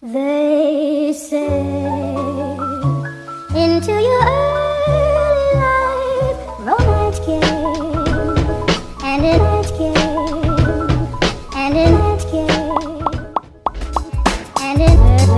They say into your early life romance came and it came and it came and it